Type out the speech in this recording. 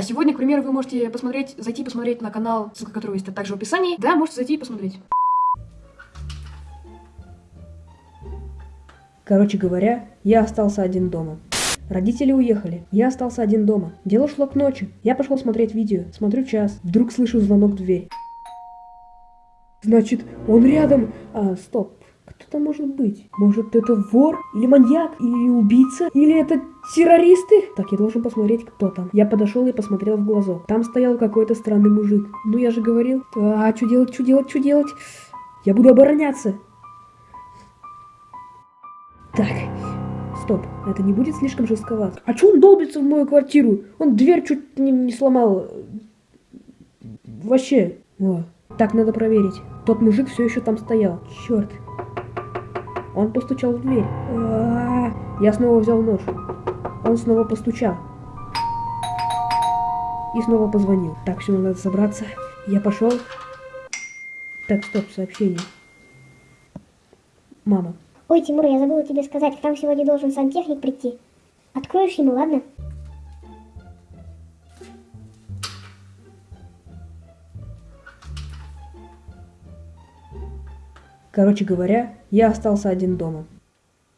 А сегодня, к примеру, вы можете посмотреть, зайти посмотреть на канал, ссылка которого есть также в описании. Да, можете зайти и посмотреть. Короче говоря, я остался один дома. Родители уехали, я остался один дома. Дело шло к ночи. Я пошел смотреть видео, смотрю час. Вдруг слышу звонок в дверь. Значит, он рядом. А, стоп. Там может быть? Может, это вор? Или маньяк? Или убийца? Или это террористы? Так, я должен посмотреть, кто там. Я подошел и посмотрел в глазок. Там стоял какой-то странный мужик. Ну, я же говорил. А, что делать, что делать, что делать? Я буду обороняться. Так, стоп, это не будет слишком жестковато. А чё он долбится в мою квартиру? Он дверь чуть не, не сломал. Вообще. О, так надо проверить. Тот мужик все еще там стоял. Черт. Он постучал в дверь. Я снова взял нож. Он снова постучал. И снова позвонил. Так, все, надо собраться. Я пошел. Так, стоп, сообщение. Мама. Ой, Тимур, я забыла тебе сказать, к нам сегодня должен сантехник прийти. Откроешь ему, ладно? Короче говоря, я остался один дома.